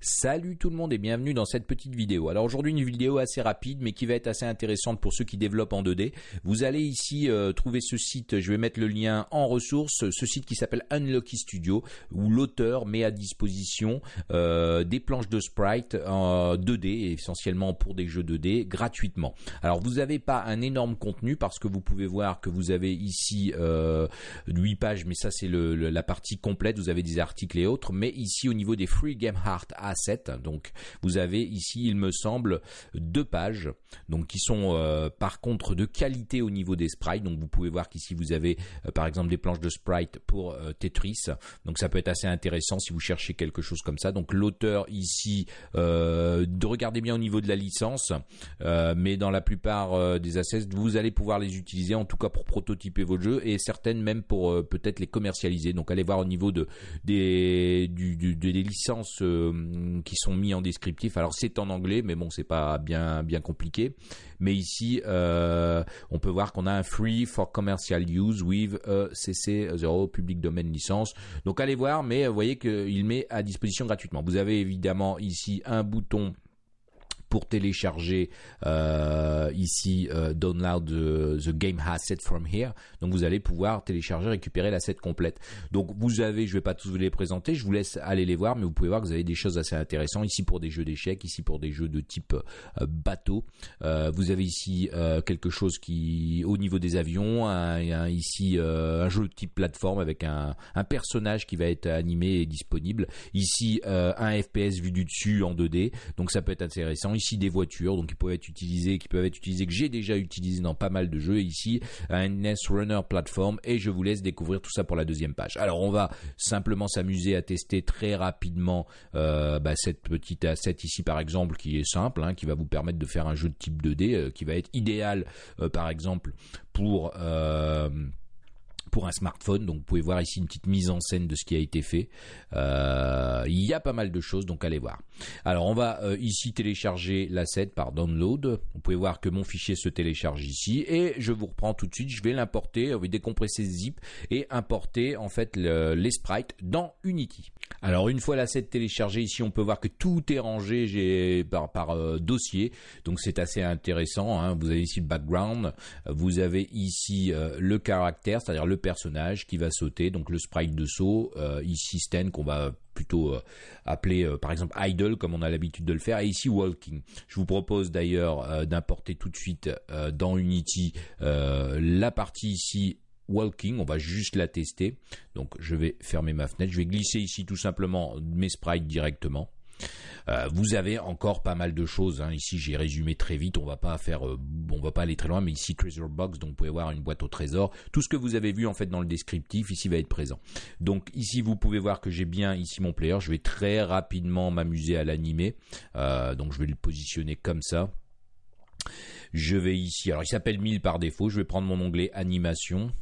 Salut tout le monde et bienvenue dans cette petite vidéo. Alors aujourd'hui une vidéo assez rapide mais qui va être assez intéressante pour ceux qui développent en 2D. Vous allez ici euh, trouver ce site, je vais mettre le lien en ressources, ce site qui s'appelle Unlucky Studio où l'auteur met à disposition euh, des planches de sprite en 2D essentiellement pour des jeux 2D gratuitement. Alors vous n'avez pas un énorme contenu parce que vous pouvez voir que vous avez ici euh, 8 pages mais ça c'est la partie complète, vous avez des articles et autres mais ici au niveau des Free Game Heart a7. Donc vous avez ici, il me semble, deux pages, donc qui sont euh, par contre de qualité au niveau des sprites. Donc vous pouvez voir qu'ici vous avez euh, par exemple des planches de sprite pour euh, Tetris. Donc ça peut être assez intéressant si vous cherchez quelque chose comme ça. Donc l'auteur ici, de regardez bien au niveau de la licence, mais dans la plupart des assets, vous allez pouvoir les utiliser en tout cas pour prototyper vos jeux et certaines même pour peut-être les commercialiser. Donc allez voir au niveau de des licences qui sont mis en descriptif. Alors c'est en anglais, mais bon, c'est pas bien bien compliqué. Mais ici, euh, on peut voir qu'on a un free for commercial use with a CC0 public domain licence. Donc allez voir, mais vous voyez qu'il met à disposition gratuitement. Vous avez évidemment ici un bouton pour télécharger euh, ici euh, download the, the, game asset from here. Donc vous allez pouvoir télécharger, récupérer l'asset complète. Donc vous avez, je vais pas tous vous les présenter, je vous laisse aller les voir, mais vous pouvez voir que vous avez des choses assez intéressantes ici pour des jeux d'échecs, ici pour des jeux de type euh, bateau. Vous avez ici quelque chose qui, au niveau des avions, ici un jeu de type plateforme avec un, un, personnage qui va être animé et disponible. Ici un FPS vu du dessus en 2D, donc ça peut être intéressant ici des voitures, donc qui peuvent être utilisées, qui peuvent être utilisées, que j'ai déjà utilisé dans pas mal de jeux. ici, un NES Runner Platform, et je vous laisse découvrir tout ça pour la deuxième page. Alors, on va simplement s'amuser à tester très rapidement euh, bah, cette petite asset ici, par exemple, qui est simple, hein, qui va vous permettre de faire un jeu de type 2D, euh, qui va être idéal, euh, par exemple, pour pour un smartphone. Donc vous pouvez voir ici une petite mise en scène de ce qui a été fait. Euh, il y a pas mal de choses, donc allez voir. Alors on va euh, ici télécharger l'asset par download. Vous pouvez voir que mon fichier se télécharge ici et je vous reprends tout de suite. Je vais l'importer, va décompresser zip et importer en fait les sprites dans Unity. Alors une fois l'asset téléchargé ici, on peut voir que tout est rangé par, par euh, dossier. Donc c'est assez intéressant. Hein. Vous avez ici le background, vous avez ici le caractère, c'est-à-dire le personnage qui va sauter, donc le sprite de saut, euh, ici Sten qu'on va plutôt euh, appeler euh, par exemple idle comme on a l'habitude de le faire et ici walking. Je vous propose d'ailleurs d'importer tout de suite dans Unity la partie ici walking, on va juste la tester. Donc je vais fermer ma fenêtre, je vais glisser ici tout simplement mes sprites directement. Euh, vous avez encore pas mal de choses. Hein. Ici, j'ai résumé très vite. On va pas faire, euh, on va pas aller très loin, mais ici Treasure Box, donc vous pouvez voir une boîte au trésor. Tout ce que vous avez vu en fait dans le descriptif ici va être présent. Donc ici, vous pouvez voir que j'ai bien ici mon player. Je vais très rapidement m'amuser à l'animer. Euh, donc je vais le positionner comme ça. Je vais ici, alors il s'appelle 1000 par défaut. Je vais prendre mon onglet animation.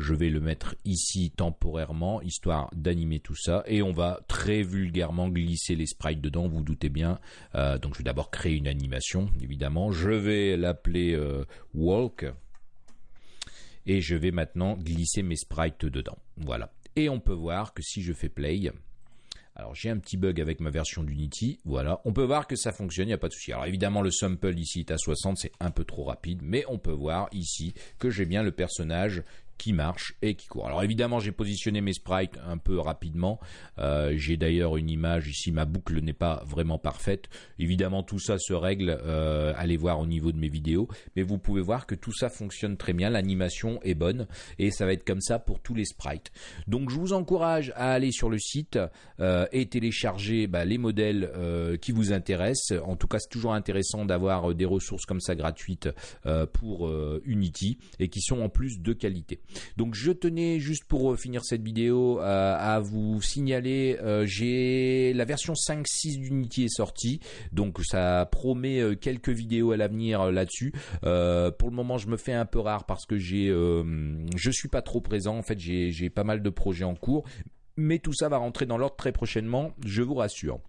Je vais le mettre ici temporairement, histoire d'animer tout ça. Et on va très vulgairement glisser les sprites dedans, vous, doutez bien. Euh, donc je vais d'abord créer une animation, évidemment. Je vais l'appeler euh, Walk. Et je vais maintenant glisser mes sprites dedans. Voilà. Et on peut voir que si je fais play, alors j'ai un petit bug avec ma version d'Unity, voilà. On peut voir que ça fonctionne, il n'y a pas de souci. Alors évidemment le sample ici est à 60, c'est un peu trop rapide, mais on peut voir ici que j'ai bien le personnage qui marche et qui court. Alors évidemment, j'ai positionné mes sprites un peu rapidement. Euh, j'ai d'ailleurs une image ici, ma boucle n'est pas vraiment parfaite. Évidemment, tout ça se règle, euh, allez voir au niveau de mes vidéos, mais vous pouvez voir que tout ça fonctionne très bien, l'animation est bonne et ça va être comme ça pour tous les sprites. Donc je vous encourage à aller sur le site euh, et télécharger bah, les modèles qui vous intéressent. En tout cas, c'est toujours intéressant d'avoir des ressources comme ça gratuites pour Unity et qui sont en plus de qualité. Donc je tenais juste pour euh, finir cette vidéo euh, à vous signaler, euh, j'ai la version 5.6 d'Unity est sortie, donc ça promet quelques vidéos à l'avenir là-dessus. pour le moment, je me fais un peu rare parce que j'ai, je suis pas trop présent. En fait, j'ai pas mal de projets en cours, mais tout ça va rentrer dans l'ordre très prochainement, je vous rassure.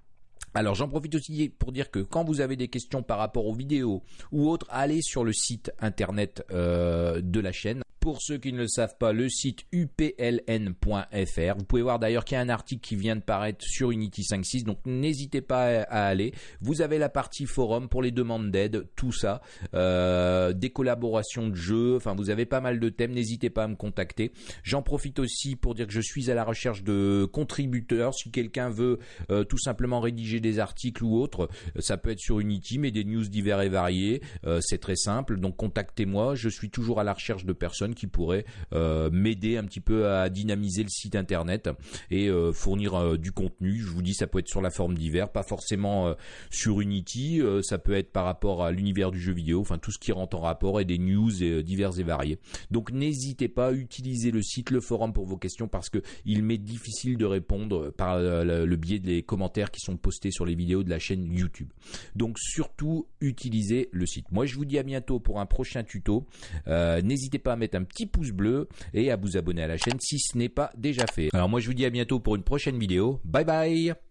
Alors j'en profite aussi pour dire que quand vous avez des questions par rapport aux vidéos ou autres, allez sur le site internet de la chaîne Pour ceux qui ne le savent pas, le site upln.fr. Vous pouvez voir d'ailleurs qu'il y a un article qui vient de paraître sur Unity 5.6, donc n'hésitez pas à aller. Vous avez la partie forum pour les demandes d'aide, tout ça, euh, des collaborations de jeux, enfin vous avez pas mal de thèmes, n'hésitez pas à me contacter. J'en profite aussi pour dire que je suis à la recherche de contributeurs. Si quelqu'un veut euh, tout simplement rédiger des articles ou autre, ça peut être sur Unity, mais des news divers et variés. Euh, c'est très simple, donc contactez-moi. Je suis toujours à la recherche de personnes qui pourrait euh, m'aider un petit peu à dynamiser le site internet et euh, fournir euh, du contenu. Je vous dis, ça peut être sur la forme divers, pas forcément sur Unity, ça peut être par rapport à l'univers du jeu vidéo, enfin tout ce qui rentre en rapport et des news et, divers et variés. Donc n'hésitez pas à utiliser le site, le forum pour vos questions parce que il m'est difficile de répondre par le biais des commentaires qui sont postés sur les vidéos de la chaîne YouTube. Donc surtout utilisez le site. Moi je vous dis à bientôt pour un prochain tuto. N'hésitez pas à mettre un petit pouce bleu et à vous abonner à la chaîne si ce n'est pas déjà fait. Alors moi je vous dis à bientôt pour une prochaine vidéo. Bye bye